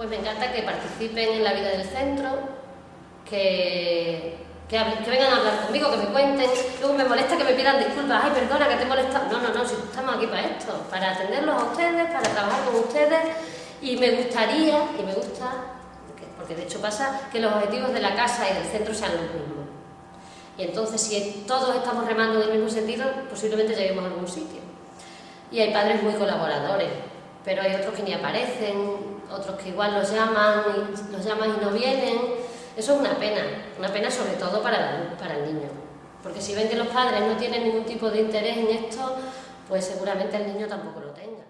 Pues me encanta que participen en la vida del centro, que, que, vengan a hablar conmigo, que me cuenten. Luego me molesta que me pidan disculpas. Ay, perdona, que te he molestado. No, no, no, si estamos aquí para esto, para atenderlos a ustedes, para trabajar con ustedes. Y me gustaría, y me gusta, porque de hecho pasa, que los objetivos de la casa y del centro sean los mismos. Y entonces, si todos estamos remando en el mismo sentido, posiblemente lleguemos a algún sitio. Y hay padres muy colaboradores, pero hay otros que ni aparecen, otros que igual los llaman y, los llaman y no vienen. Eso es una pena, una pena sobre todo para, para el niño. Porque si ven que los padres no tienen ningún tipo de interés en esto, pues seguramente el niño tampoco lo tenga.